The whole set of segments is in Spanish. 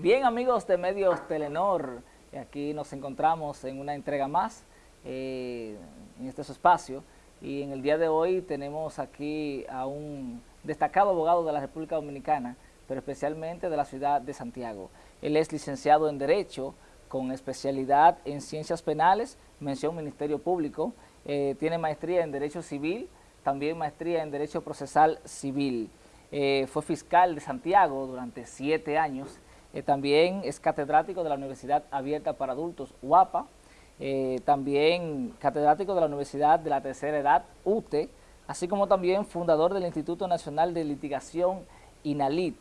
Bien amigos de Medios Telenor, aquí nos encontramos en una entrega más eh, en este espacio y en el día de hoy tenemos aquí a un destacado abogado de la República Dominicana, pero especialmente de la ciudad de Santiago. Él es licenciado en Derecho con especialidad en Ciencias Penales, mención Ministerio Público, eh, tiene maestría en Derecho Civil, también maestría en Derecho Procesal Civil. Eh, fue fiscal de Santiago durante siete años eh, también es catedrático de la Universidad Abierta para Adultos, UAPA, eh, también catedrático de la Universidad de la Tercera Edad, UTE, así como también fundador del Instituto Nacional de Litigación, INALIT,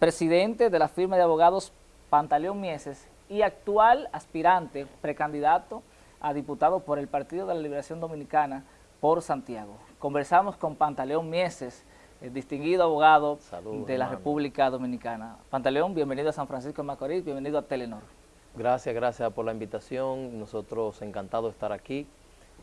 presidente de la firma de abogados Pantaleón Mieses y actual aspirante, precandidato a diputado por el Partido de la Liberación Dominicana por Santiago. Conversamos con Pantaleón Mieses, el distinguido abogado de la República Dominicana. Pantaleón, bienvenido a San Francisco de Macorís, bienvenido a Telenor. Gracias, gracias por la invitación. Nosotros encantados de estar aquí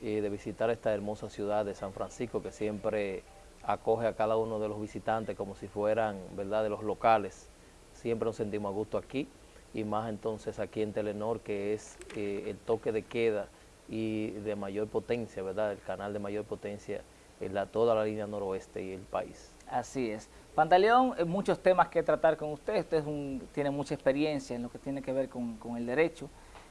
y de visitar esta hermosa ciudad de San Francisco que siempre acoge a cada uno de los visitantes como si fueran, ¿verdad?, de los locales. Siempre nos sentimos a gusto aquí y más entonces aquí en Telenor que es eh, el toque de queda y de mayor potencia, ¿verdad?, el canal de mayor potencia en la, toda la línea noroeste y el país. Así es. Pantaleón, eh, muchos temas que tratar con usted, usted tiene mucha experiencia en lo que tiene que ver con, el derecho,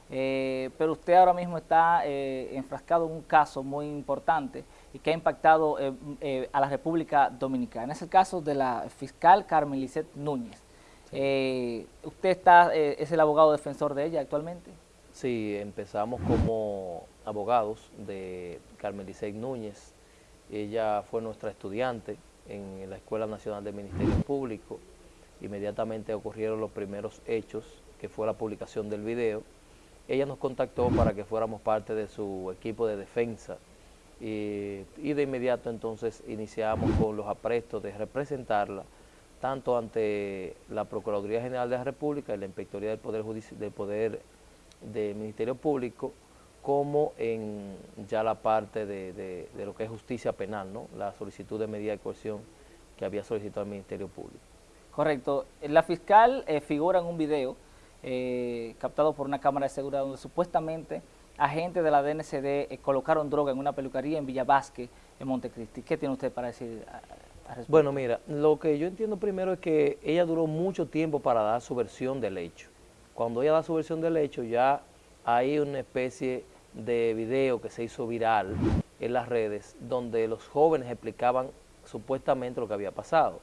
eh, pero usted ahora mismo está eh, enfrascado en un caso muy importante y que ha impactado a la República Dominicana. Es el caso de la fiscal Carmen Lisset Núñez. ¿Usted está, es el abogado defensor de ella actualmente? Sí, empezamos como abogados de Carmen Lisset Núñez, ella fue nuestra estudiante en la Escuela Nacional de Ministerio Público. Inmediatamente ocurrieron los primeros hechos, que fue la publicación del video. Ella nos contactó para que fuéramos parte de su equipo de defensa y, de inmediato entonces iniciamos con los aprestos de representarla tanto ante la Procuraduría General de la República y la Inspectoría del Poder, Judicial, del Poder del Ministerio Público como en ya la parte de, lo que es justicia penal, ¿no? la solicitud de medida de coerción que había solicitado el Ministerio Público. Correcto. La fiscal eh, figura en un video eh, captado por una cámara de seguridad donde supuestamente agentes de la DNCD eh, colocaron droga en una peluquería en Villa Vázquez, en Montecristi. ¿Qué tiene usted para decir Bueno, mira, lo que yo entiendo primero es que ella duró mucho tiempo para dar su versión del hecho. Cuando ella da su versión del hecho ya hay una especie de video que se hizo viral en las redes donde los jóvenes explicaban supuestamente lo que había pasado.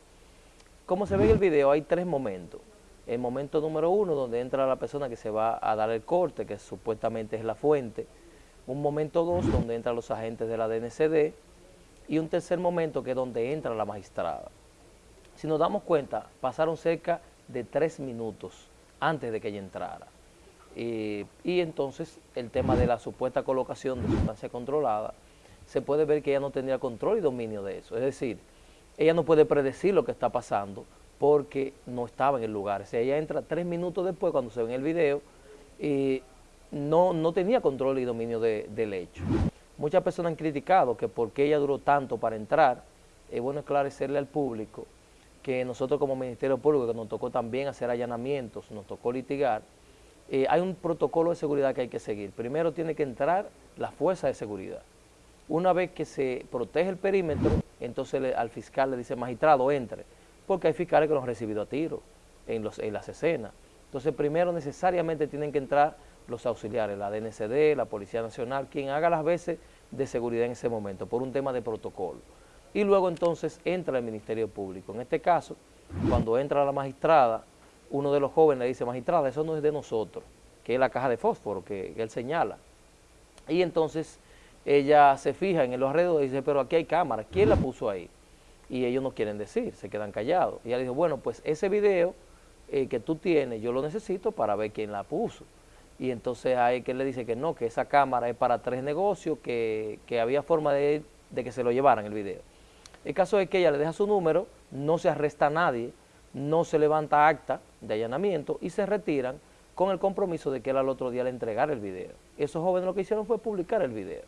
Como se ve en el video, hay tres momentos. El momento número uno, donde entra la persona que se va a dar el corte, que supuestamente es la fuente. Un momento dos, donde entran los agentes de la DNCD. Y un tercer momento, que es donde entra la magistrada. Si nos damos cuenta, pasaron cerca de tres minutos antes de que ella entrara. Eh, y entonces el tema de la supuesta colocación de sustancia controlada, se puede ver que ella no tendría control y dominio de eso. Es decir, ella no puede predecir lo que está pasando porque no estaba en el lugar. O sea, ella entra tres minutos después cuando se ve en el video y no, no tenía control y dominio del hecho. Muchas personas han criticado que porque ella duró tanto para entrar, es bueno esclarecerle al público que nosotros como Ministerio Público, que nos tocó también hacer allanamientos, nos tocó litigar, eh, hay un protocolo de seguridad que hay que seguir. Primero tiene que entrar la fuerza de seguridad. Una vez que se protege el perímetro, entonces al fiscal le dice, magistrado, entre, porque hay fiscales que lo han recibido a tiro en, los, en las escenas. Entonces primero necesariamente tienen que entrar los auxiliares, la DNCD, la Policía Nacional, quien haga las veces de seguridad en ese momento, por un tema de protocolo. Y luego entonces entra el Ministerio Público. En este caso, cuando entra la magistrada, uno de los jóvenes le dice, magistrada, eso no es de nosotros, que es la caja de fósforo que, él señala. Y entonces ella se fija en los alrededores y dice, pero aquí hay cámara, ¿quién la puso ahí? Y ellos no quieren decir, se quedan callados. Y ella le dijo, bueno, pues ese video eh, que tú tienes, yo lo necesito para ver quién la puso. Y entonces hay que le dice que no, que esa cámara es para tres negocios, que, había forma de, de que se lo llevaran el video. El caso es que ella le deja su número, no se arresta a nadie, no se levanta acta de allanamiento y se retiran con el compromiso de que él al otro día le entregara el video. Esos jóvenes lo que hicieron fue publicar el video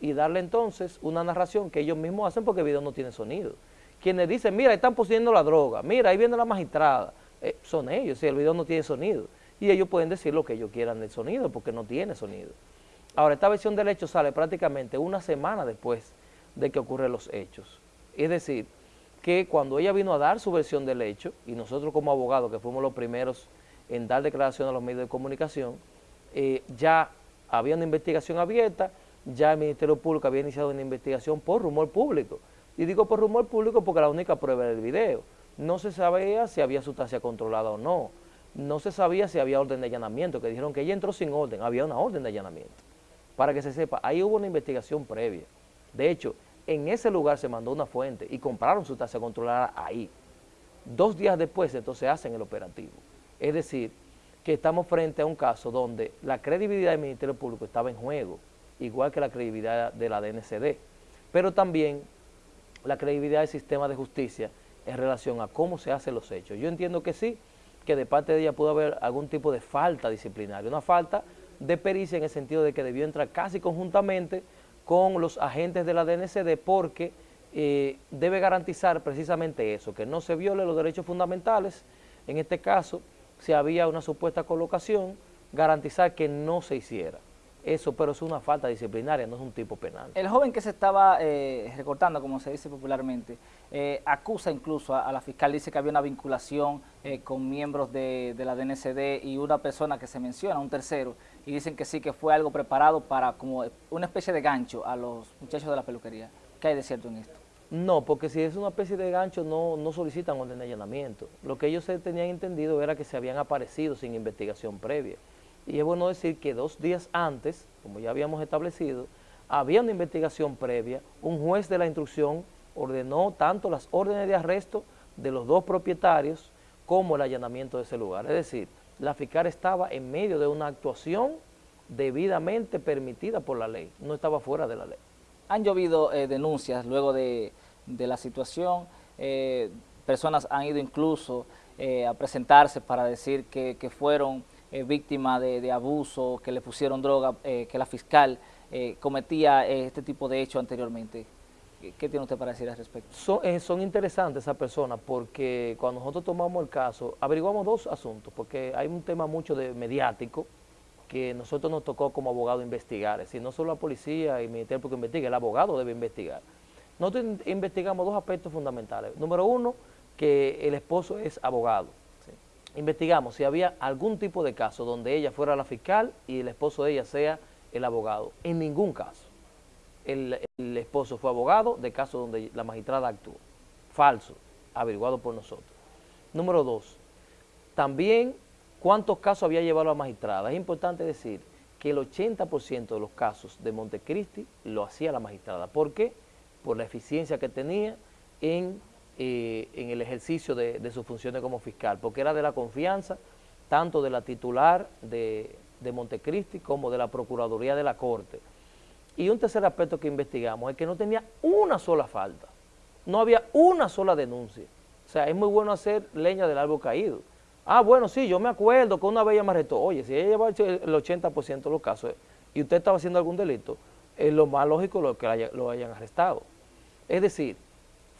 y darle entonces una narración que ellos mismos hacen porque el video no tiene sonido. Quienes dicen, mira, están poseyendo la droga, mira, ahí viene la magistrada, eh, son ellos, si el video no tiene sonido. Y ellos pueden decir lo que ellos quieran del sonido, porque no tiene sonido. Ahora, esta versión del hecho sale prácticamente una semana después de que ocurren los hechos. Es decir, que cuando ella vino a dar su versión del hecho, y nosotros como abogados, que fuimos los primeros en dar declaración a los medios de comunicación, eh, ya había una investigación abierta, ya el Ministerio Público había iniciado una investigación por rumor público. Y digo por rumor público porque la única prueba era el video. No se sabía si había sustancia controlada o no. No se sabía si había orden de allanamiento, que dijeron que ella entró sin orden, había una orden de allanamiento. Para que se sepa, ahí hubo una investigación previa. De hecho, en ese lugar se mandó una fuente y compraron sustancia controlada ahí. Dos días después entonces hacen el operativo. Es decir, que estamos frente a un caso donde la credibilidad del Ministerio Público estaba en juego, igual que la credibilidad de la DNCD, pero también la credibilidad del sistema de justicia en relación a cómo se hacen los hechos. Yo entiendo que sí, que de parte de ella pudo haber algún tipo de falta disciplinaria, una falta de pericia en el sentido de que debió entrar casi conjuntamente con los agentes de la DNCD porque eh, debe garantizar precisamente eso, que no se violen los derechos fundamentales, en este caso, si había una supuesta colocación, garantizar que no se hiciera. Eso, pero es una falta disciplinaria, no es un tipo penal. El joven que se estaba eh, recortando, como se dice popularmente, eh, acusa incluso a, la fiscal, dice que había una vinculación eh, con miembros de, de, la DNCD y una persona que se menciona, un tercero, y dicen que sí, que fue algo preparado para como una especie de gancho a los muchachos de la peluquería. ¿Qué hay de cierto en esto? No, porque si es una especie de gancho no, no solicitan orden de allanamiento. Lo que ellos se tenían entendido era que se habían aparecido sin investigación previa. Y es bueno decir que dos días antes, como ya habíamos establecido, había una investigación previa, un juez de la instrucción ordenó tanto las órdenes de arresto de los dos propietarios como el allanamiento de ese lugar. Es decir, la fiscal estaba en medio de una actuación debidamente permitida por la ley, no estaba fuera de la ley. Han llovido eh, denuncias luego de, la situación, eh, personas han ido incluso eh, a presentarse para decir que fueron eh, víctima de, abuso, que le pusieron droga, eh, que la fiscal eh, cometía este tipo de hechos anteriormente. ¿Qué, tiene usted para decir al respecto? Son, interesantes esas personas porque cuando nosotros tomamos el caso, averiguamos dos asuntos, porque hay un tema mucho de mediático que nosotros nos tocó como abogado investigar, es decir, no solo la policía y el Ministerio Público investiga, el abogado debe investigar. Nosotros investigamos dos aspectos fundamentales. Número uno, que el esposo es abogado investigamos si había algún tipo de caso donde ella fuera la fiscal y el esposo de ella sea el abogado. En ningún caso. El, esposo fue abogado de caso donde la magistrada actuó. Falso, averiguado por nosotros. Número dos, también cuántos casos había llevado la magistrada. Es importante decir que el 80% de los casos de Montecristi lo hacía la magistrada. ¿Por qué? Por la eficiencia que tenía en eh, en el ejercicio de, sus funciones como fiscal, porque era de la confianza tanto de la titular de, de Montecristi como de la Procuraduría de la Corte. Y un tercer aspecto que investigamos es que no tenía una sola falta, no había una sola denuncia. O sea, es muy bueno hacer leña del árbol caído. Ah, bueno, sí, yo me acuerdo que una vez ella me arrestó. Oye, si ella lleva el 80% de los casos y usted estaba haciendo algún delito, es lo más lógico lo que lo hayan arrestado. Es decir,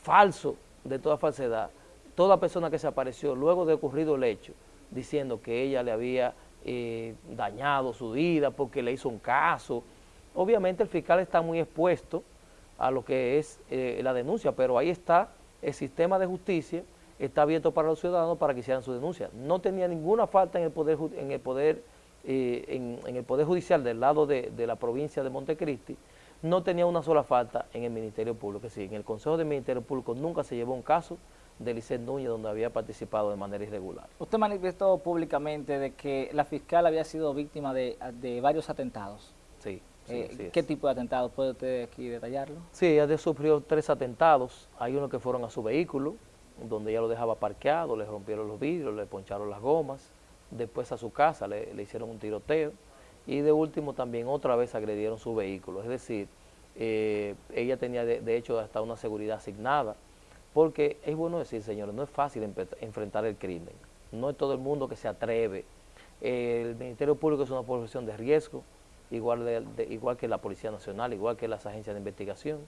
falso de toda falsedad, toda persona que se apareció luego de ocurrido el hecho, diciendo que ella le había eh, dañado su vida porque le hizo un caso, obviamente el fiscal está muy expuesto a lo que es eh, la denuncia, pero ahí está el sistema de justicia, está abierto para los ciudadanos para que hicieran su denuncia. No tenía ninguna falta en el poder en el poder eh, en, el poder judicial del lado de, de la provincia de Montecristi, no tenía una sola falta en el Ministerio Público. Es decir, en el Consejo del Ministerio Público nunca se llevó un caso de Licet Núñez donde había participado de manera irregular. Usted manifestó públicamente de que la fiscal había sido víctima de, varios atentados. Sí. Eh, ¿Qué tipo de atentados? ¿Puede usted aquí detallarlo? Sí, ella sufrió tres atentados. Hay uno que fueron a su vehículo, donde ella lo dejaba parqueado, le rompieron los vidrios, le poncharon las gomas. Después a su casa le hicieron un tiroteo y de último también otra vez agredieron su vehículo, es decir, eh, ella tenía de, hecho hasta una seguridad asignada, porque es bueno decir, señores, no es fácil enfrentar el crimen, no es todo el mundo que se atreve, el Ministerio Público es una profesión de riesgo, igual, igual que la Policía Nacional, igual que las agencias de investigación,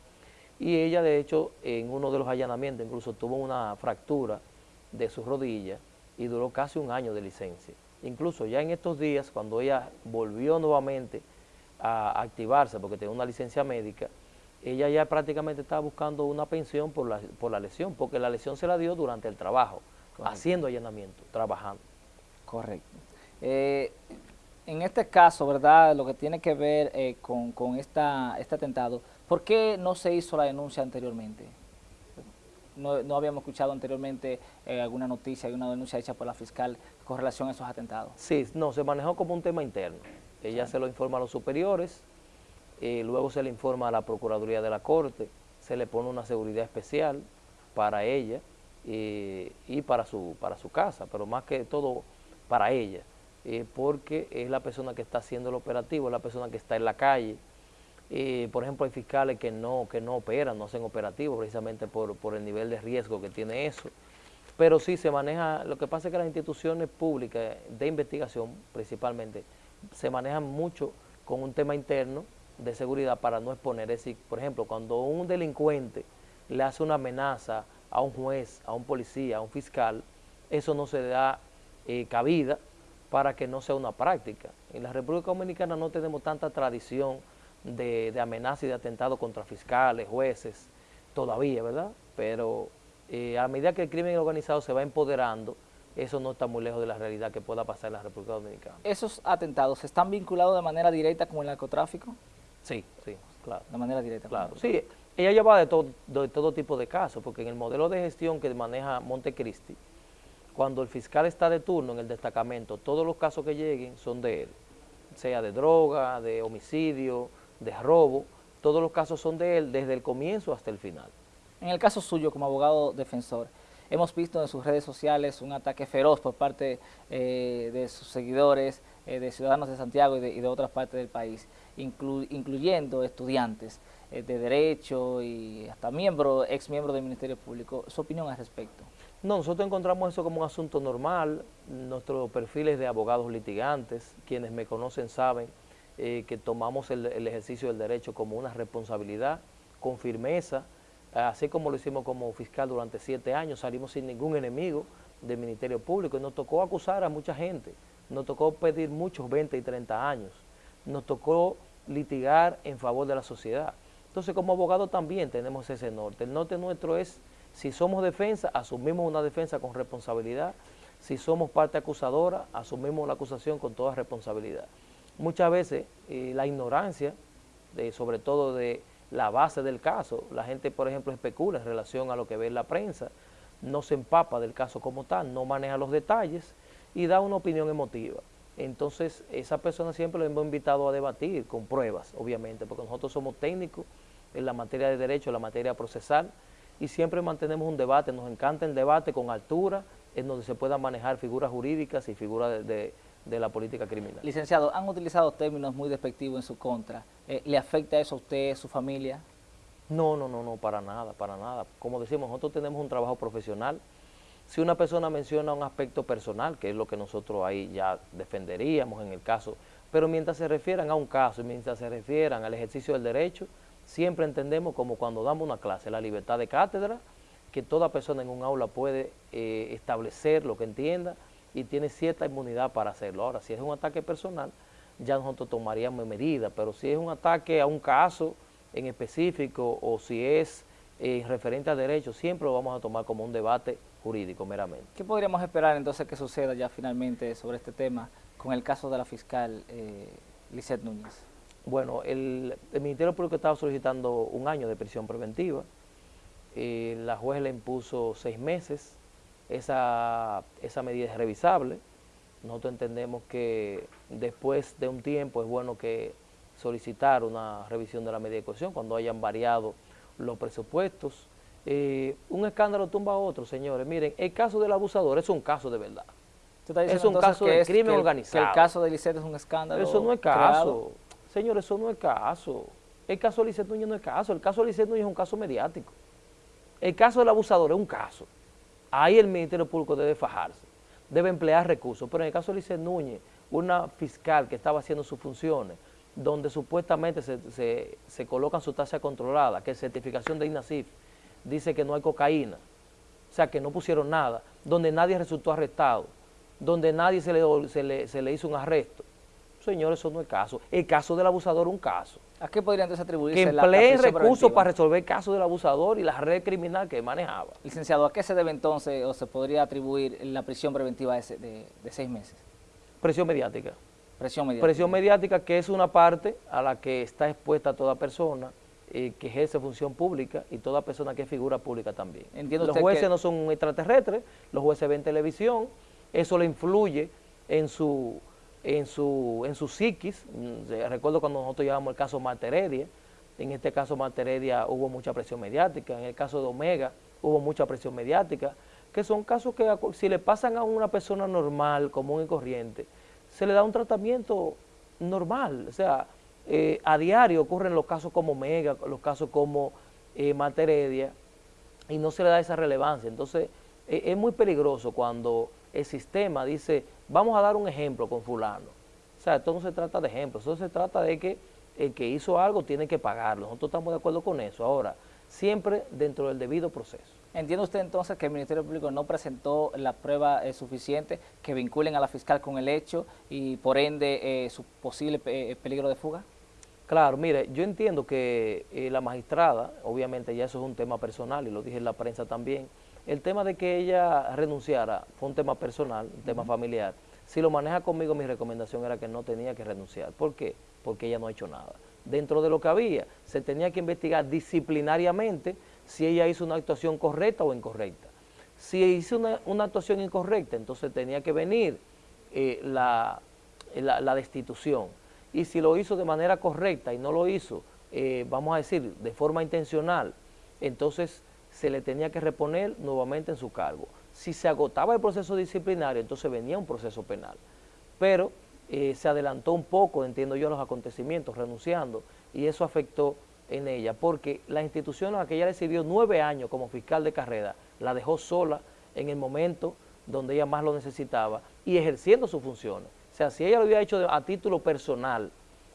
y ella de hecho en uno de los allanamientos incluso tuvo una fractura de su rodilla, y duró casi un año de licencia. Incluso ya en estos días, cuando ella volvió nuevamente a activarse porque tenía una licencia médica, ella ya prácticamente estaba buscando una pensión por la, por la lesión, porque la lesión se la dio durante el trabajo, haciendo allanamiento, trabajando. Correcto. Eh, en este caso, ¿verdad? Lo que tiene que ver eh, con, con esta, este atentado, ¿por qué no se hizo la denuncia anteriormente? No, no habíamos escuchado anteriormente eh, alguna noticia, alguna denuncia hecha por la fiscal con relación a esos atentados. Sí, no, se manejó como un tema interno. Ella se lo informa a los superiores, eh, luego se le informa a la Procuraduría de la Corte, se le pone una seguridad especial para ella eh, y para su, para su casa, pero más que todo para ella, eh, porque es la persona que está haciendo el operativo, es la persona que está en la calle. Por ejemplo, hay fiscales que no, que no operan, no hacen operativos precisamente por, por el nivel de riesgo que tiene eso. Pero sí se maneja, lo que pasa es que las instituciones públicas de investigación principalmente se manejan mucho con un tema interno de seguridad para no exponer. Es decir, por ejemplo, cuando un delincuente le hace una amenaza a un juez, a un policía, a un fiscal, eso no se da eh, cabida para que no sea una práctica. En la República Dominicana no tenemos tanta tradición de, de amenaza y de atentado contra fiscales, jueces, todavía, ¿verdad? Pero eh, a medida que el crimen organizado se va empoderando, eso no está muy lejos de la realidad que pueda pasar en la República Dominicana. ¿Esos atentados están vinculados de manera directa con el narcotráfico? Sí, sí, claro. De manera directa. Claro, sí. Ella lleva de, todo de todo tipo de casos, porque en el modelo de gestión que maneja Montecristi, cuando el fiscal está de turno en el destacamento, todos los casos que lleguen son de él, sea de droga, de homicidio, de robo, todos los casos son de él desde el comienzo hasta el final. En el caso suyo como abogado defensor, hemos visto en sus redes sociales un ataque feroz por parte eh, de sus seguidores, eh, de ciudadanos de Santiago y de, otras partes del país, incluyendo estudiantes eh, de Derecho y hasta miembros, ex miembros del Ministerio Público. ¿Su opinión al respecto? No, nosotros encontramos eso como un asunto normal. Nuestros perfiles de abogados litigantes, quienes me conocen saben que tomamos el ejercicio del derecho como una responsabilidad, con firmeza, así como lo hicimos como fiscal durante siete años, salimos sin ningún enemigo del Ministerio Público y nos tocó acusar a mucha gente, nos tocó pedir muchos 20 y 30 años, nos tocó litigar en favor de la sociedad. Entonces como abogado también tenemos ese norte. El norte nuestro es, si somos defensa, asumimos una defensa con responsabilidad, si somos parte acusadora, asumimos la acusación con toda responsabilidad. Muchas veces eh, la ignorancia, sobre todo de la base del caso. La gente, por ejemplo, especula en relación a lo que ve en la prensa, no se empapa del caso como tal, no maneja los detalles y da una opinión emotiva. Entonces, esa persona siempre lo hemos invitado a debatir con pruebas, obviamente, porque nosotros somos técnicos en la materia de derecho, en la materia procesal, y siempre mantenemos un debate, nos encanta el debate con altura, en donde se puedan manejar figuras jurídicas y figuras de de la política criminal. Licenciado, han utilizado términos muy despectivos en su contra. Eh, ¿Le afecta eso a usted, a su familia? No, no, no, no, para nada, para nada. Como decimos, nosotros tenemos un trabajo profesional. Si una persona menciona un aspecto personal, que es lo que nosotros ahí ya defenderíamos en el caso, pero mientras se refieran a un caso y mientras se refieran al ejercicio del derecho, siempre entendemos como cuando damos una clase, la libertad de cátedra, que toda persona en un aula puede eh, establecer lo que entienda, y tiene cierta inmunidad para hacerlo. Ahora, si es un ataque personal, ya nosotros tomaríamos medidas, pero si es un ataque a un caso en específico o si es eh, referente a derechos, siempre lo vamos a tomar como un debate jurídico meramente. ¿Qué podríamos esperar entonces que suceda ya finalmente sobre este tema con el caso de la fiscal eh, Núñez? Bueno, el, Ministerio Público estaba solicitando un año de prisión preventiva, eh, la juez le impuso seis meses, esa, esa medida es revisable. Nosotros entendemos que después de un tiempo es bueno que solicitar una revisión de la medida de cohesión cuando hayan variado los presupuestos. Eh, un escándalo tumba a otro, señores. Miren, el caso del abusador es un caso de verdad. Es un caso de crimen organizado. Que el caso de Lisset es un escándalo Eso no es caso. Señores, eso no es caso. El caso de Lisset Núñez no es caso. El caso de Lisset Núñez es un caso mediático. El caso del abusador es un caso ahí el Ministerio Público debe fajarse, debe emplear recursos. Pero en el caso de Lice Núñez, una fiscal que estaba haciendo sus funciones, donde supuestamente se, se, colocan sustancias controladas, que certificación de INACIF dice que no hay cocaína, o sea, que no pusieron nada, donde nadie resultó arrestado, donde nadie se le, se le, hizo un arresto. Señores, eso no es caso. El caso del abusador es un caso. ¿A qué podrían entonces atribuirse que empleen recursos para resolver el caso del abusador y la red criminal que manejaba. Licenciado, ¿a qué se debe entonces o se podría atribuir la prisión preventiva de, de seis meses? Presión mediática. Presión mediática. Presión mediática que es una parte a la que está expuesta toda persona eh, que ejerce función pública y toda persona que es figura pública también. Entiendo los jueces no son extraterrestres, los jueces ven televisión, eso le influye en su en su en su psiquis. Mm, recuerdo cuando nosotros llevamos el caso Marta en este caso Marta hubo mucha presión mediática, en el caso de Omega hubo mucha presión mediática, que son casos que si le pasan a una persona normal, común y corriente, se le da un tratamiento normal, o sea, eh, a diario ocurren los casos como Omega, los casos como eh, y no se le da esa relevancia. Entonces, eh, es muy peligroso cuando el sistema dice, vamos a dar un ejemplo con fulano. O sea, esto no se trata de ejemplos, esto se trata de que el que hizo algo tiene que pagarlo. Nosotros estamos de acuerdo con eso. Ahora, siempre dentro del debido proceso. ¿Entiende usted entonces que el Ministerio Público no presentó la prueba eh, suficiente que vinculen a la fiscal con el hecho y por ende su posible peligro de fuga? Claro, mire, yo entiendo que eh, la magistrada, obviamente ya eso es un tema personal y lo dije en la prensa también, el tema de que ella renunciara fue un tema personal, un tema familiar. Si lo maneja conmigo, mi recomendación era que no tenía que renunciar. ¿Por qué? Porque ella no ha hecho nada. Dentro de lo que había, se tenía que investigar disciplinariamente si ella hizo una actuación correcta o incorrecta. Si hizo una, actuación incorrecta, entonces tenía que venir eh, la destitución y si lo hizo de manera correcta y no lo hizo, eh, vamos a decir, de forma intencional, entonces se le tenía que reponer nuevamente en su cargo. Si se agotaba el proceso disciplinario, entonces venía un proceso penal. Pero eh, se adelantó un poco, entiendo yo, los acontecimientos, renunciando, y eso afectó en ella, porque la institución a la que ella le sirvió nueve años como fiscal de carrera, la dejó sola en el momento donde ella más lo necesitaba y ejerciendo sus funciones sea, si ella lo hubiera hecho a título personal,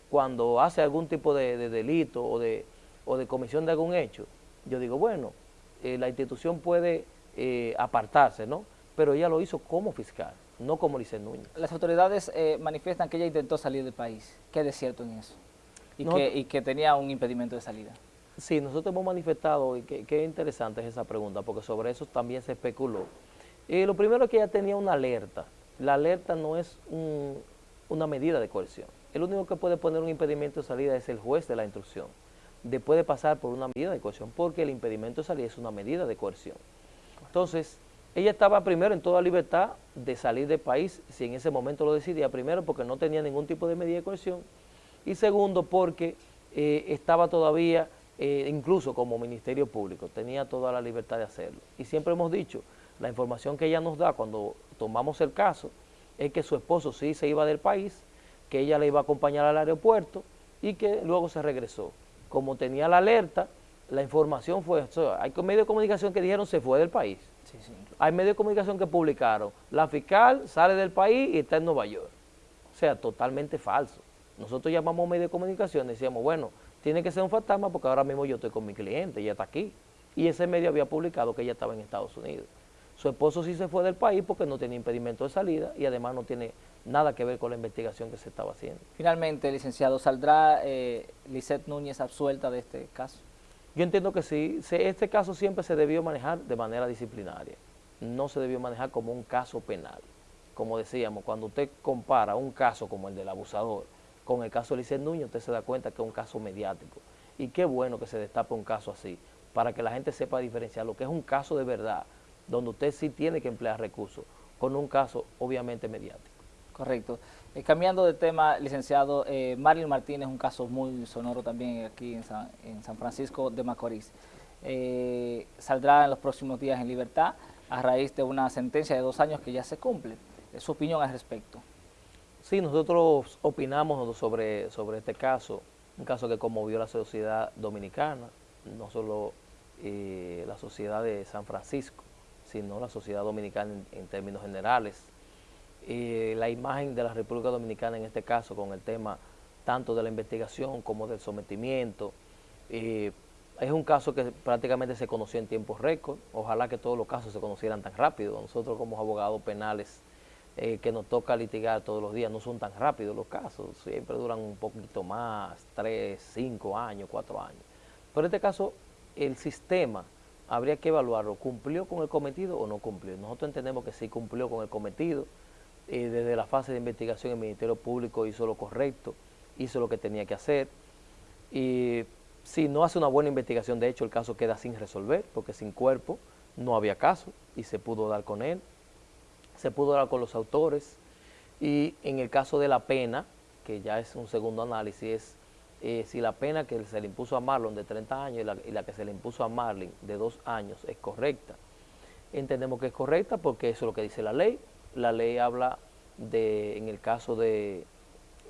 cuando hace algún tipo de, delito o de, o de comisión de algún hecho, yo digo, bueno, eh, la institución puede eh, apartarse, ¿no? Pero ella lo hizo como fiscal, no como Lice Núñez. Las autoridades eh, manifiestan que ella intentó salir del país. ¿Qué es cierto en eso? Y, que, y que tenía un impedimento de salida. Sí, nosotros hemos manifestado, y qué interesante es esa pregunta, porque sobre eso también se especuló. lo primero es que ella tenía una alerta, la alerta no es una medida de coerción. El único que puede poner un impedimento de salida es el juez de la instrucción. De pasar por una medida de coerción, porque el impedimento de salida es una medida de coerción. Entonces, ella estaba primero en toda libertad de salir del país, si en ese momento lo decidía, primero porque no tenía ningún tipo de medida de coerción, y segundo porque eh, estaba todavía, eh, incluso como Ministerio Público, tenía toda la libertad de hacerlo. Y siempre hemos dicho, la información que ella nos da cuando tomamos el caso es que su esposo sí se iba del país, que ella le iba a acompañar al aeropuerto y que luego se regresó. Como tenía la alerta, la información fue, hay medios de comunicación que dijeron se fue del país. Hay medios de comunicación que publicaron, la fiscal sale del país y está en Nueva York. O sea, totalmente falso. Nosotros llamamos medios de comunicación y decíamos, bueno, tiene que ser un fantasma porque ahora mismo yo estoy con mi cliente, ella está aquí. Y ese medio había publicado que ella estaba en Estados Unidos. Su esposo sí se fue del país porque no tiene impedimento de salida y además no tiene nada que ver con la investigación que se estaba haciendo. Finalmente, licenciado, ¿saldrá eh, Lisette Núñez absuelta de este caso? Yo entiendo que sí. Este caso siempre se debió manejar de manera disciplinaria. No se debió manejar como un caso penal. Como decíamos, cuando usted compara un caso como el del abusador con el caso de Lisette Núñez, usted se da cuenta que es un caso mediático. Y qué bueno que se destape un caso así, para que la gente sepa diferenciar lo que es un caso de verdad donde usted sí tiene que emplear recursos, con un caso obviamente mediático. Correcto. Eh, cambiando de tema, licenciado, eh, Martínez, un caso muy sonoro también aquí en San, Francisco de Macorís. Eh, saldrá en los próximos días en libertad a raíz de una sentencia de dos años que ya se cumple. ¿Su opinión al respecto? Sí, nosotros opinamos sobre, sobre este caso, un caso que conmovió a la sociedad dominicana, no solo eh, la sociedad de San Francisco, sino la sociedad dominicana en, términos generales. la imagen de la República Dominicana en este caso con el tema tanto de la investigación como del sometimiento, eh, es un caso que prácticamente se conoció en tiempos récord. Ojalá que todos los casos se conocieran tan rápido. Nosotros como abogados penales eh, que nos toca litigar todos los días no son tan rápidos los casos. Siempre duran un poquito más, tres, cinco años, cuatro años. Pero en este caso, el sistema habría que evaluarlo. ¿Cumplió con el cometido o no cumplió? Nosotros entendemos que sí cumplió con el cometido. Eh, desde la fase de investigación el Ministerio Público hizo lo correcto, hizo lo que tenía que hacer. Y si no hace una buena investigación, de hecho el caso queda sin resolver, porque sin cuerpo no había caso y se pudo dar con él, se pudo dar con los autores y en el caso de la pena, que ya es un segundo análisis, es eh, si la pena que se le impuso a Marlon de 30 años y la, y la, que se le impuso a Marlin de 2 años es correcta. Entendemos que es correcta porque eso es lo que dice la ley. La ley habla de, en el caso de,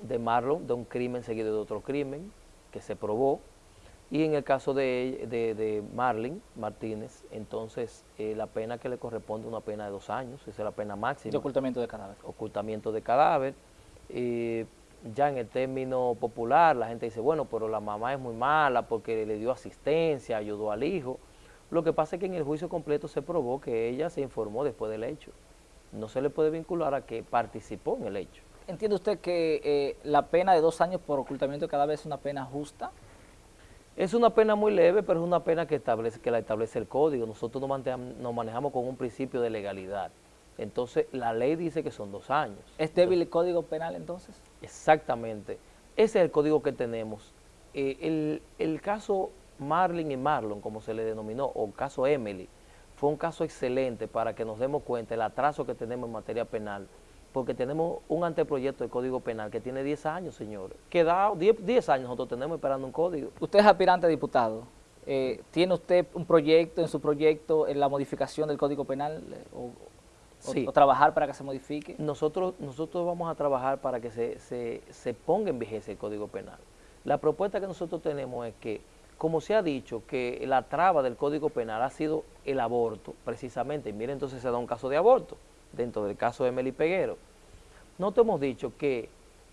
de Marlon, de un crimen seguido de otro crimen que se probó, y en el caso de, de, de Marlin Martínez, entonces eh, la pena que le corresponde es una pena de dos años, esa es la pena máxima. De ocultamiento de cadáver. Ocultamiento de cadáver. Eh, ya en el término popular la gente dice, bueno, pero la mamá es muy mala porque le dio asistencia, ayudó al hijo. Lo que pasa es que en el juicio completo se probó que ella se informó después del hecho. No se le puede vincular a que participó en el hecho. ¿Entiende usted que eh, la pena de dos años por ocultamiento de cadáver es una pena justa? Es una pena muy leve, pero es una pena que, establece, que la establece el código. Nosotros nos manejamos, nos manejamos con un principio de legalidad. Entonces, la ley dice que son dos años. ¿Es débil el código penal entonces? Exactamente. Ese es el código que tenemos. Eh, el, el, caso Marlin y Marlon, como se le denominó, o caso Emily, fue un caso excelente para que nos demos cuenta del atraso que tenemos en materia penal porque tenemos un anteproyecto de Código Penal que tiene 10 años, señores. Que 10, 10 años nosotros tenemos esperando un código. Usted es aspirante a diputado. Eh, ¿Tiene usted un proyecto, en su proyecto, en la modificación del Código Penal eh, o, sí. o, trabajar para que se modifique? Nosotros, nosotros vamos a trabajar para que se, se, se ponga en vigencia el Código Penal. La propuesta que nosotros tenemos es que, como se ha dicho, que la traba del Código Penal ha sido el aborto, precisamente. Y mire, entonces se da un caso de aborto dentro del caso de Meli Peguero. Nosotros hemos dicho que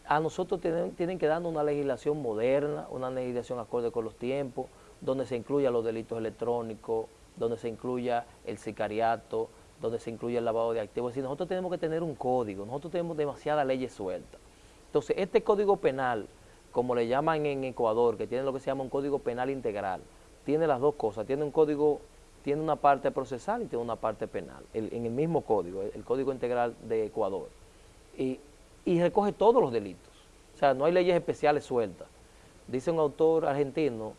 a nosotros tienen, tienen que darnos una legislación moderna, una legislación acorde con los tiempos, donde se incluya los delitos electrónicos, donde se incluya el sicariato, donde se incluya el lavado de activos. Es decir, nosotros tenemos que tener un código, nosotros tenemos demasiadas leyes sueltas. Entonces, este código penal, como le llaman en Ecuador, que tiene lo que se llama un código penal integral, tiene las dos cosas, tiene un código tiene una parte procesal y tiene una parte penal, en el mismo código, el, Código Integral de Ecuador. Y, y, recoge todos los delitos. O sea, no hay leyes especiales sueltas. Dice un autor argentino,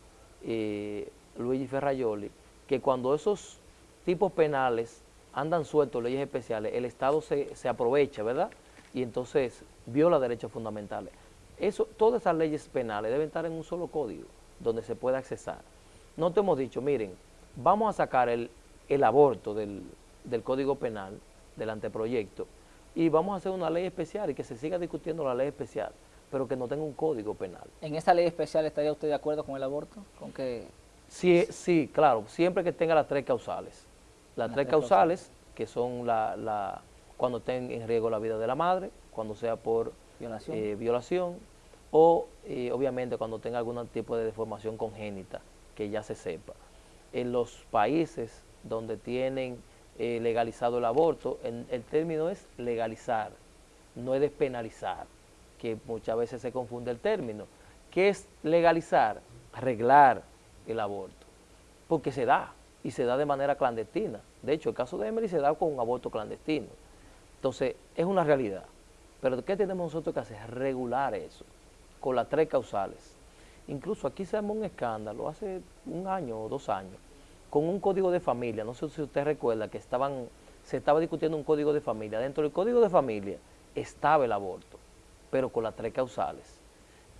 eh, Luigi Ferraioli, que cuando esos tipos penales andan sueltos, leyes especiales, el Estado se, se aprovecha, ¿verdad? Y entonces viola derechos fundamentales. Eso, todas esas leyes penales deben estar en un solo código, donde se pueda accesar. No te hemos dicho, miren, vamos a sacar el, el aborto del, del, Código Penal, del anteproyecto, y vamos a hacer una ley especial y que se siga discutiendo la ley especial, pero que no tenga un código penal. ¿En esa ley especial estaría usted de acuerdo con el aborto? ¿Con que Sí, sí, claro, siempre que tenga las tres causales. Las, tres, causales, que son la, la, cuando tenga en riesgo la vida de la madre, cuando sea por violación, eh, violación o eh, obviamente cuando tenga algún tipo de deformación congénita, que ya se sepa en los países donde tienen eh, legalizado el aborto, en, el término es legalizar, no es despenalizar, que muchas veces se confunde el término. ¿Qué es legalizar? Arreglar el aborto, porque se da, y se da de manera clandestina. De hecho, el caso de Emily se da con un aborto clandestino. Entonces, es una realidad. Pero ¿qué tenemos nosotros que hacer? Regular eso, con las tres causales. Incluso aquí se armó un escándalo hace un año o dos años con un código de familia. No sé si usted recuerda que estaban, se estaba discutiendo un código de familia. Dentro del código de familia estaba el aborto, pero con las tres causales.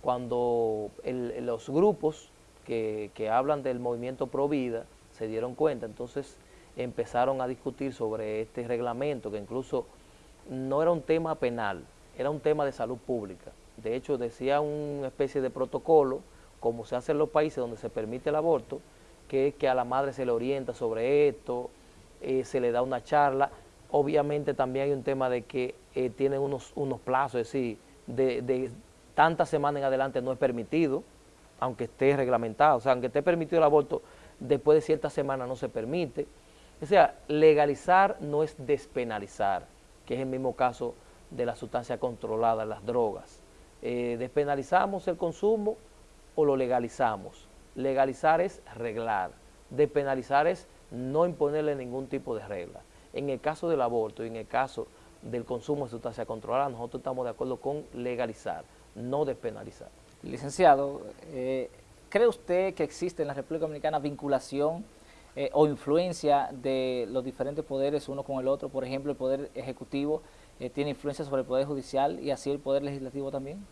Cuando los grupos que, que hablan del movimiento pro vida se dieron cuenta, entonces empezaron a discutir sobre este reglamento que incluso no era un tema penal, era un tema de salud pública. De hecho, decía una especie de protocolo como se hace en los países donde se permite el aborto, que es que a la madre se le orienta sobre esto, eh, se le da una charla. Obviamente también hay un tema de que eh, tienen unos, unos plazos, es decir, de, de tantas semanas en adelante no es permitido aunque esté reglamentado, o sea, aunque esté permitido el aborto, después de cierta semana no se permite. O sea, legalizar no es despenalizar, que es el mismo caso de la sustancia controlada, las drogas. Eh, despenalizamos el consumo o lo legalizamos. Legalizar es reglar, despenalizar es no imponerle ningún tipo de regla. En el caso del aborto y en el caso del consumo de sustancia controlada, nosotros estamos de acuerdo con legalizar, no despenalizar. Licenciado, eh, ¿cree usted que existe en la República Dominicana vinculación eh, o influencia de los diferentes poderes uno con el otro? Por ejemplo, el Poder Ejecutivo eh, tiene influencia sobre el Poder Judicial y así el Poder Legislativo también.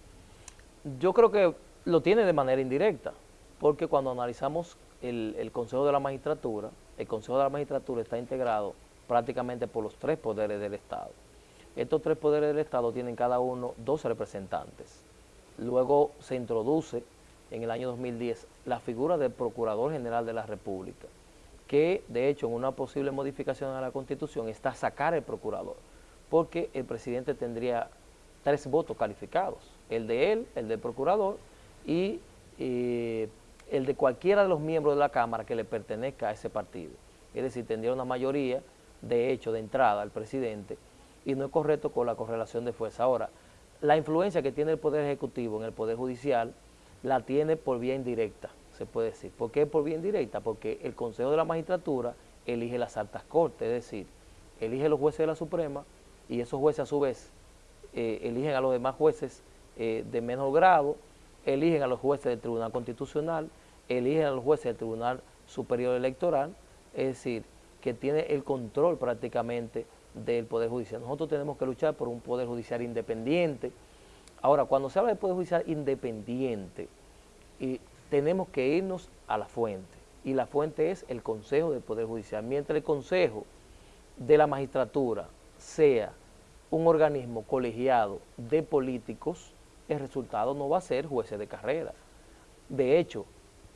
Yo creo que lo tiene de manera indirecta, porque cuando analizamos el, el Consejo de la Magistratura, el Consejo de la Magistratura está integrado prácticamente por los tres poderes del Estado. Estos tres poderes del Estado tienen cada uno dos representantes. Luego se introduce en el año 2010 la figura del Procurador General de la República, que de hecho en una posible modificación a la Constitución está sacar el Procurador, porque el presidente tendría tres votos calificados, el de él, el del Procurador y eh, el de cualquiera de los miembros de la Cámara que le pertenezca a ese partido. Es decir, tendría una mayoría, de hecho, de entrada al presidente, y no es correcto con la correlación de fuerza. Ahora, la influencia que tiene el Poder Ejecutivo en el Poder Judicial la tiene por vía indirecta, se puede decir. ¿Por qué por vía indirecta? Porque el Consejo de la Magistratura elige las altas cortes, es decir, elige los jueces de la Suprema y esos jueces a su vez eh, eligen a los demás jueces eh, de menor grado, eligen a los jueces del Tribunal Constitucional, eligen a los jueces del Tribunal Superior Electoral, es decir, que tiene el control prácticamente del Poder Judicial. Nosotros tenemos que luchar por un Poder Judicial independiente. Ahora, cuando se habla de Poder Judicial independiente, y tenemos que irnos a la fuente, y la fuente es el Consejo del Poder Judicial. Mientras el Consejo de la Magistratura sea un organismo colegiado de políticos, el resultado no va a ser jueces de carrera. De hecho,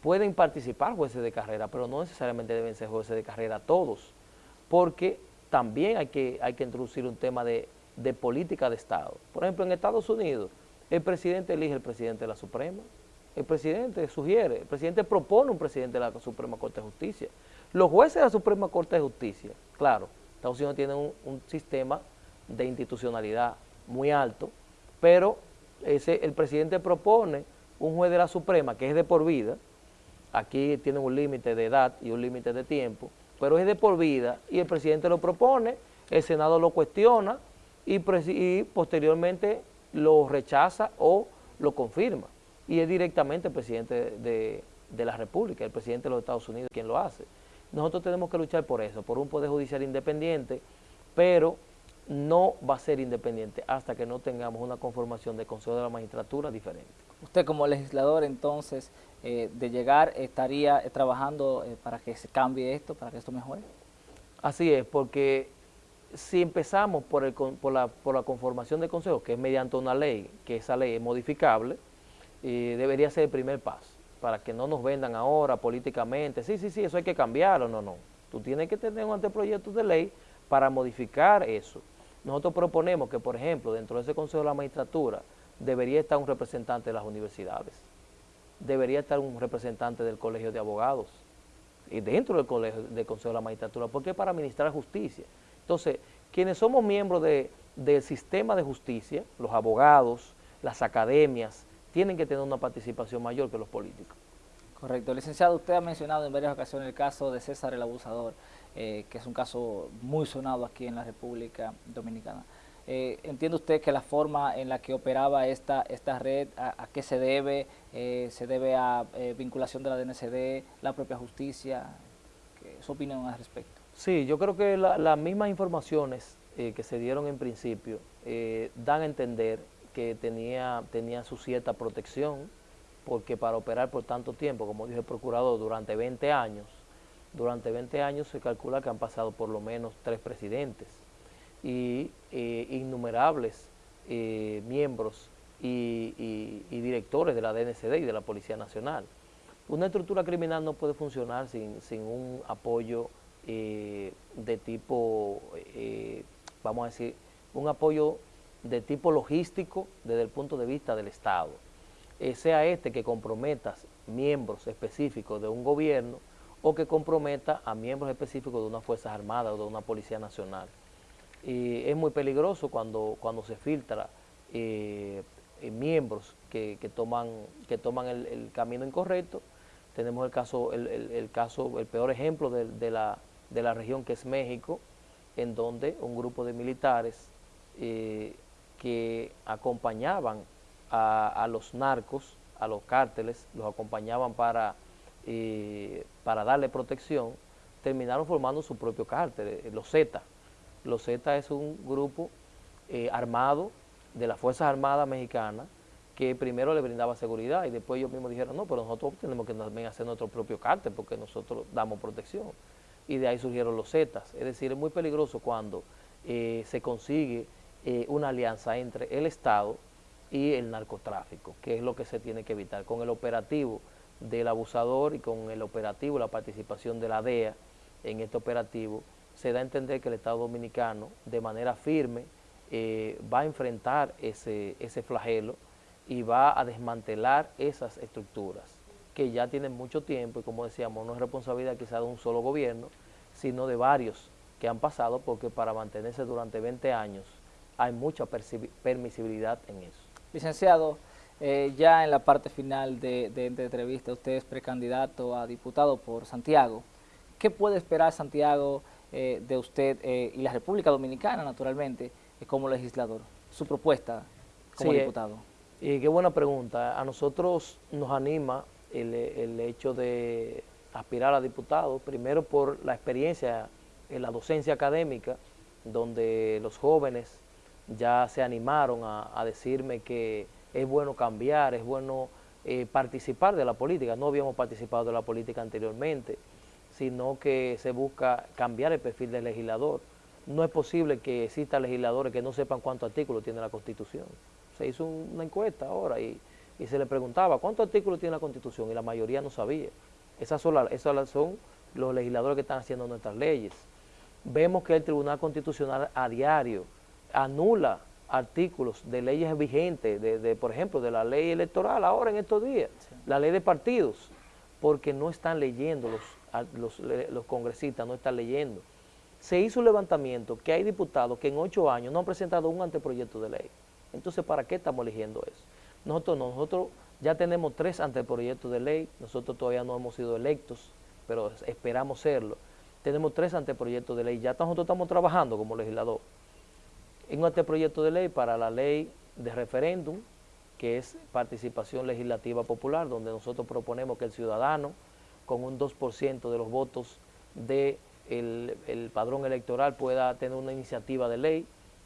pueden participar jueces de carrera, pero no necesariamente deben ser jueces de carrera todos, porque también hay que, hay que introducir un tema de, política de Estado. Por ejemplo, en Estados Unidos, el presidente elige el presidente de la Suprema, el presidente sugiere, el presidente propone un presidente de la Suprema Corte de Justicia. Los jueces de la Suprema Corte de Justicia, claro, Estados Unidos tiene un, un sistema de institucionalidad muy alto, pero ese, el presidente propone un juez de la Suprema que es de por vida, aquí tiene un límite de edad y un límite de tiempo, pero es de por vida y el presidente lo propone, el Senado lo cuestiona y, posteriormente lo rechaza o lo confirma. Y es directamente el presidente de, de, la República, el presidente de los Estados Unidos quien lo hace. Nosotros tenemos que luchar por eso, por un Poder Judicial independiente, pero no va a ser independiente hasta que no tengamos una conformación de Consejo de la Magistratura diferente. Usted como legislador entonces eh, de llegar estaría eh, trabajando eh, para que se cambie esto, para que esto mejore? Así es, porque si empezamos por, el, por, la, por la conformación del Consejo, que es mediante una ley, que esa ley es modificable, debería ser el primer paso, para que no nos vendan ahora políticamente, sí, sí, sí, eso hay que cambiarlo, no, no. Tú tienes que tener un anteproyecto de ley para modificar eso. Nosotros proponemos que, por ejemplo, dentro de ese Consejo de la Magistratura debería estar un representante de las universidades, debería estar un representante del Colegio de Abogados y dentro del, colegio, del Consejo de la Magistratura, porque es para administrar justicia. Entonces, quienes somos miembros del sistema de justicia, los abogados, las academias, tienen que tener una participación mayor que los políticos. Correcto. Licenciado, usted ha mencionado en varias ocasiones el caso de César el Abusador, eh, que es un caso muy sonado aquí en la República Dominicana. Eh, ¿Entiende usted que la forma en la que operaba esta, esta red, a, qué se debe? Eh, ¿Se debe a vinculación de la DNCD, la propia justicia? ¿Qué, ¿Su opinión al respecto? Sí, yo creo que las mismas informaciones que se dieron en principio dan a entender que tenía, tenía su cierta protección, porque para operar por tanto tiempo, como dijo el procurador, durante 20 años, durante 20 años se calcula que han pasado por lo menos tres presidentes y eh, innumerables eh, miembros y, directores de la DNCD y de la Policía Nacional. Una estructura criminal no puede funcionar sin, un apoyo eh, de tipo, vamos a decir, un apoyo de tipo logístico desde el punto de vista del Estado. eh, sea este que comprometa miembros específicos de un gobierno o que comprometa a miembros específicos de una Fuerzas Armadas o de una Policía Nacional. Y es muy peligroso cuando, cuando se filtra eh, eh, miembros que, toman, que toman el, camino incorrecto. Tenemos el caso, el, caso, el peor ejemplo de, la, de la región que es México, en donde un grupo de militares que acompañaban a, los narcos, a los cárteles, los acompañaban para, eh, para darle protección, terminaron formando su propio cártel, eh, los Z. Los Z es un grupo eh, armado de las Fuerzas Armadas Mexicanas que primero le brindaba seguridad y después ellos mismos dijeron, no, pero nosotros tenemos que también hacer nuestro propio cártel porque nosotros damos protección. Y de ahí surgieron los Zetas. Es decir, es muy peligroso cuando se consigue una alianza entre el Estado y el narcotráfico, que es lo que se tiene que evitar. Con el operativo del abusador y con el operativo, la participación de la DEA en este operativo, se da a entender que el Estado Dominicano de manera firme eh, va a enfrentar ese, ese flagelo y va a desmantelar esas estructuras que ya tienen mucho tiempo y como decíamos, no es responsabilidad quizá de un solo gobierno, sino de varios que han pasado porque para mantenerse durante 20 años hay mucha permisibilidad en eso. Licenciado, eh, ya en la parte final de, de, entrevista, usted es precandidato a diputado por Santiago. ¿Qué puede esperar Santiago eh, de usted eh, y la República Dominicana, naturalmente, como legislador? Su propuesta como diputado. Y qué buena pregunta. A nosotros nos anima el, hecho de aspirar a diputado, primero por la experiencia en la docencia académica, donde los jóvenes ya se animaron a, decirme que es bueno cambiar, es bueno eh, participar de la política. No habíamos participado de la política anteriormente, sino que se busca cambiar el perfil del legislador. No es posible que existan legisladores que no sepan cuántos artículos tiene la Constitución. Se hizo una encuesta ahora y, se le preguntaba cuántos artículos tiene la Constitución y la mayoría no sabía. Esas son, esas son los legisladores que están haciendo nuestras leyes. Vemos que el Tribunal Constitucional a diario anula artículos de leyes vigentes, de, por ejemplo, de la ley electoral ahora en estos días, la ley de partidos, porque no están leyendo, los, los, congresistas no están leyendo. Se hizo un levantamiento que hay diputados que en ocho años no han presentado un anteproyecto de ley. Entonces, ¿para qué estamos eligiendo eso? Nosotros nosotros ya tenemos tres anteproyectos de ley, nosotros todavía no hemos sido electos, pero esperamos serlo. Tenemos tres anteproyectos de ley, ya nosotros estamos trabajando como legislador en este proyecto de ley para la ley de referéndum, que es participación legislativa popular, donde nosotros proponemos que el ciudadano, con un 2% de los votos del de el padrón electoral, pueda tener una iniciativa de ley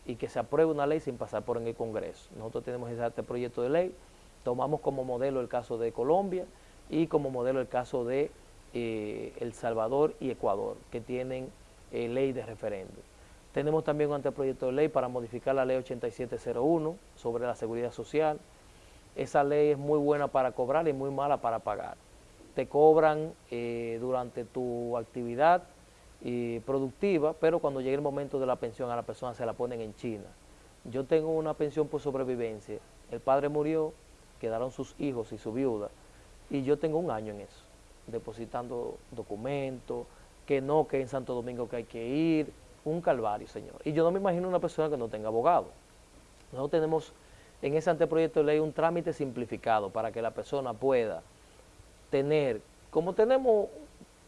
y que se apruebe una ley sin pasar por en el Congreso. Nosotros tenemos este proyecto de ley, tomamos como modelo el caso de Colombia y como modelo el caso de eh, El Salvador y Ecuador, que tienen eh, ley de referéndum. Tenemos también un anteproyecto de ley para modificar la ley 8701 sobre la seguridad social. Esa ley es muy buena para cobrar y muy mala para pagar. Te cobran eh, durante tu actividad eh, productiva, pero cuando llegue el momento de la pensión a la persona se la ponen en China. Yo tengo una pensión por sobrevivencia. El padre murió, quedaron sus hijos y su viuda, y yo tengo un año en eso, depositando documentos, que no, que en Santo Domingo que hay que ir, un calvario, señor. Y yo no me imagino una persona que no tenga abogado. Nosotros tenemos en ese anteproyecto de ley un trámite simplificado para que la persona pueda tener, como tenemos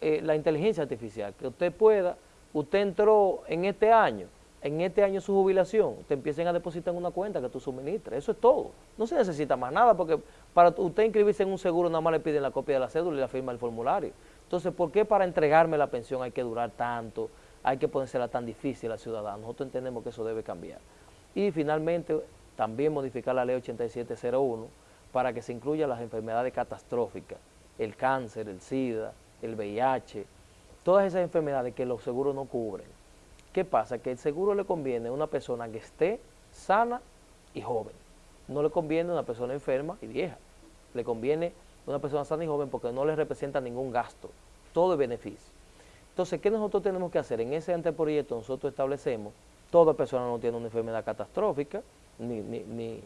eh, la inteligencia artificial, que usted pueda, usted entró en este año, en este año su jubilación, te empiecen a depositar en una cuenta que tú suministras, eso es todo. No se necesita más nada porque para usted inscribirse en un seguro nada más le piden la copia de la cédula y la firma del formulario. Entonces, ¿por qué para entregarme la pensión hay que durar tanto? hay que ponérsela tan difícil al ciudadano. Nosotros entendemos que eso debe cambiar. Y finalmente, también modificar la ley 8701 para que se incluya las enfermedades catastróficas, el cáncer, el SIDA, el VIH, todas esas enfermedades que los seguros no cubren. ¿Qué pasa? Que el seguro le conviene a una persona que esté sana y joven. No le conviene a una persona enferma y vieja. Le conviene a una persona sana y joven porque no le representa ningún gasto. Todo es beneficio. Entonces, ¿qué nosotros tenemos que hacer? En ese anteproyecto nosotros establecemos, toda persona no tiene una enfermedad catastrófica, ni,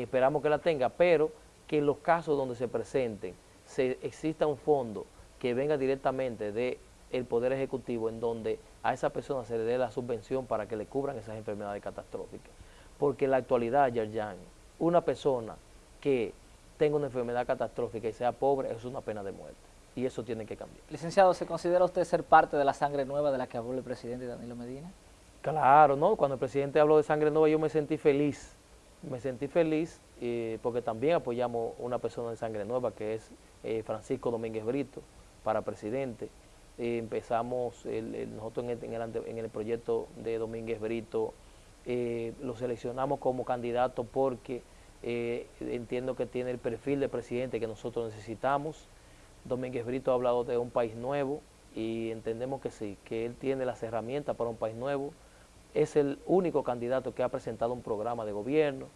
esperamos que la tenga, pero que en los casos donde se presenten se exista un fondo que venga directamente del Poder Ejecutivo en donde a esa persona se le dé la subvención para que le cubran esas enfermedades catastróficas. Porque en la actualidad, Yerjan, una persona que tenga una enfermedad catastrófica y sea pobre es una pena de muerte. Y eso tiene que cambiar. Licenciado, ¿se considera usted ser parte de la sangre nueva de la que habló el presidente Danilo Medina? Claro, ¿no? Cuando el presidente habló de sangre nueva yo me sentí feliz. Me sentí feliz eh, porque también apoyamos una persona de sangre nueva que es eh, Francisco Domínguez Brito para presidente. Eh, empezamos nosotros en el, proyecto de Domínguez Brito, lo seleccionamos como candidato porque entiendo que tiene el perfil de presidente que nosotros necesitamos. Domínguez Brito ha hablado de un país nuevo y entendemos que sí, que él tiene las herramientas para un país nuevo. Es el único candidato que ha presentado un programa de gobierno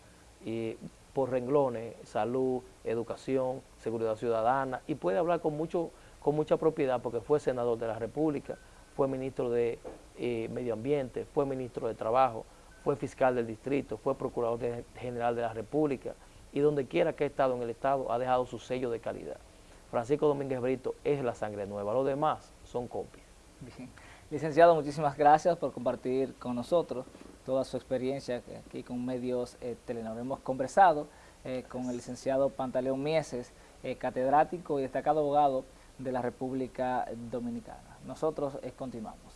y por renglones, salud, educación, seguridad ciudadana, y puede hablar con, mucho, con mucha propiedad porque fue senador de la República, fue ministro de eh, Medio Ambiente, fue ministro de Trabajo, fue fiscal del distrito, fue procurador general de la República, y donde quiera que ha estado en el Estado ha dejado su sello de calidad. Francisco Domínguez Brito es la sangre nueva, los demás son copias. Licenciado, muchísimas gracias por compartir con nosotros toda su experiencia aquí con medios eh, Telenor. Hemos conversado eh, con el licenciado Pantaleón Mieses, eh, catedrático y destacado abogado de la República Dominicana. Nosotros continuamos.